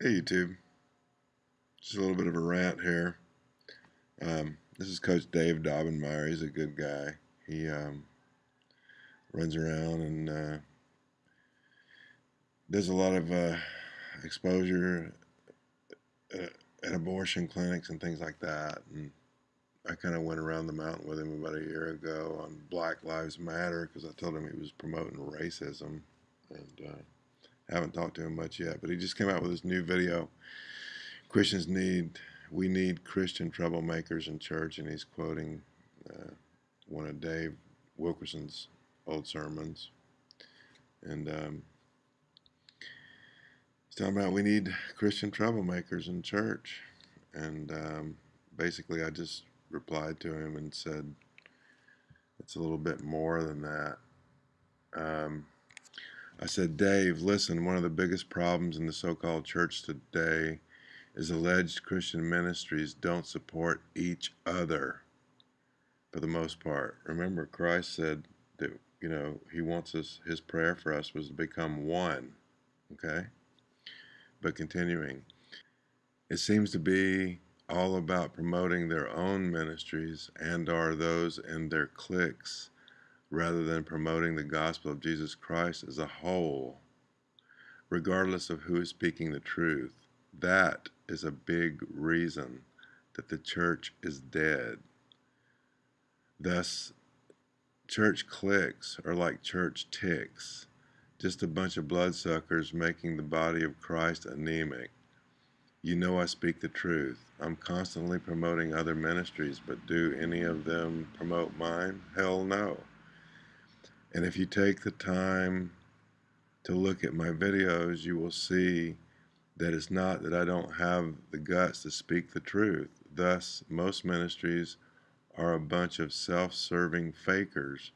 Hey YouTube, just a little bit of a rant here. Um, this is Coach Dave Daubenmire. He's a good guy. He um, runs around and uh, does a lot of uh, exposure at, at, abortion clinics and things like that. And I kind of went around the mountain with him about a year ago on Black Lives Matter because I told him he was promoting racism and. Uh, haven't talked to him much yet, but he just came out with this new video. Christians need, we need Christian troublemakers in church, and he's quoting uh, one of Dave Wilkerson's old sermons. And um, he's talking about we need Christian troublemakers in church. And um, basically, I just replied to him and said, it's a little bit more than that. Um, I said, Dave, listen, one of the biggest problems in the so called church today is alleged Christian ministries don't support each other for the most part. Remember, Christ said that, you know, he wants us, his prayer for us was to become one. Okay? But continuing, it seems to be all about promoting their own ministries and are those in their cliques rather than promoting the gospel of Jesus Christ as a whole, regardless of who is speaking the truth. That is a big reason that the church is dead. Thus, church cliques are like church ticks, just a bunch of bloodsuckers making the body of Christ anemic. You know I speak the truth. I'm constantly promoting other ministries, but do any of them promote mine? Hell no. And if you take the time to look at my videos, you will see that it's not that I don't have the guts to speak the truth. Thus, most ministries are a bunch of self-serving fakers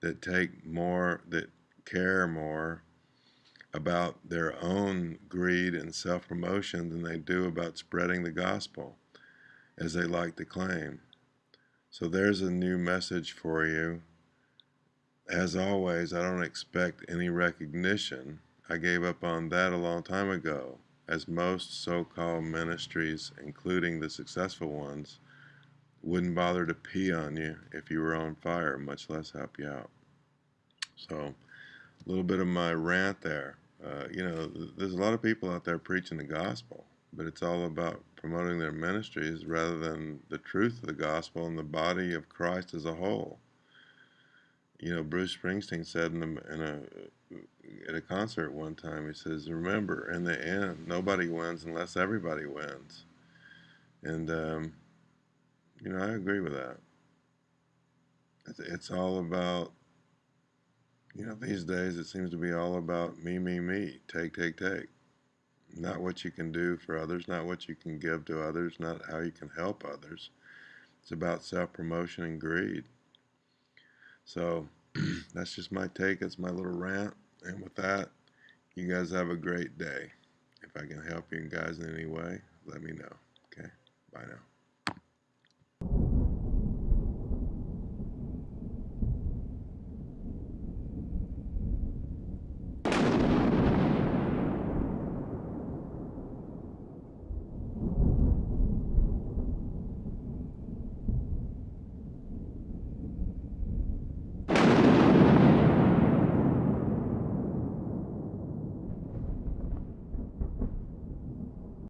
that take more, that care more about their own greed and self-promotion than they do about spreading the gospel, as they like to claim. So there's a new message for you as always, I don't expect any recognition. I gave up on that a long time ago, as most so-called ministries, including the successful ones, wouldn't bother to pee on you if you were on fire, much less help you out. So, a little bit of my rant there. Uh, you know, there's a lot of people out there preaching the gospel, but it's all about promoting their ministries rather than the truth of the gospel and the body of Christ as a whole you know, Bruce Springsteen said in a, in a at a concert one time, he says, "Remember, in the end, nobody wins unless everybody wins." And um, you know, I agree with that. It's, it's all about, you know, these days it seems to be all about me, me, me, take, take, take. Not what you can do for others, not what you can give to others, not how you can help others. It's about self promotion and greed. So that's just my take. It's my little rant. And with that, you guys have a great day. If I can help you guys in any way, let me know. Okay? Bye now.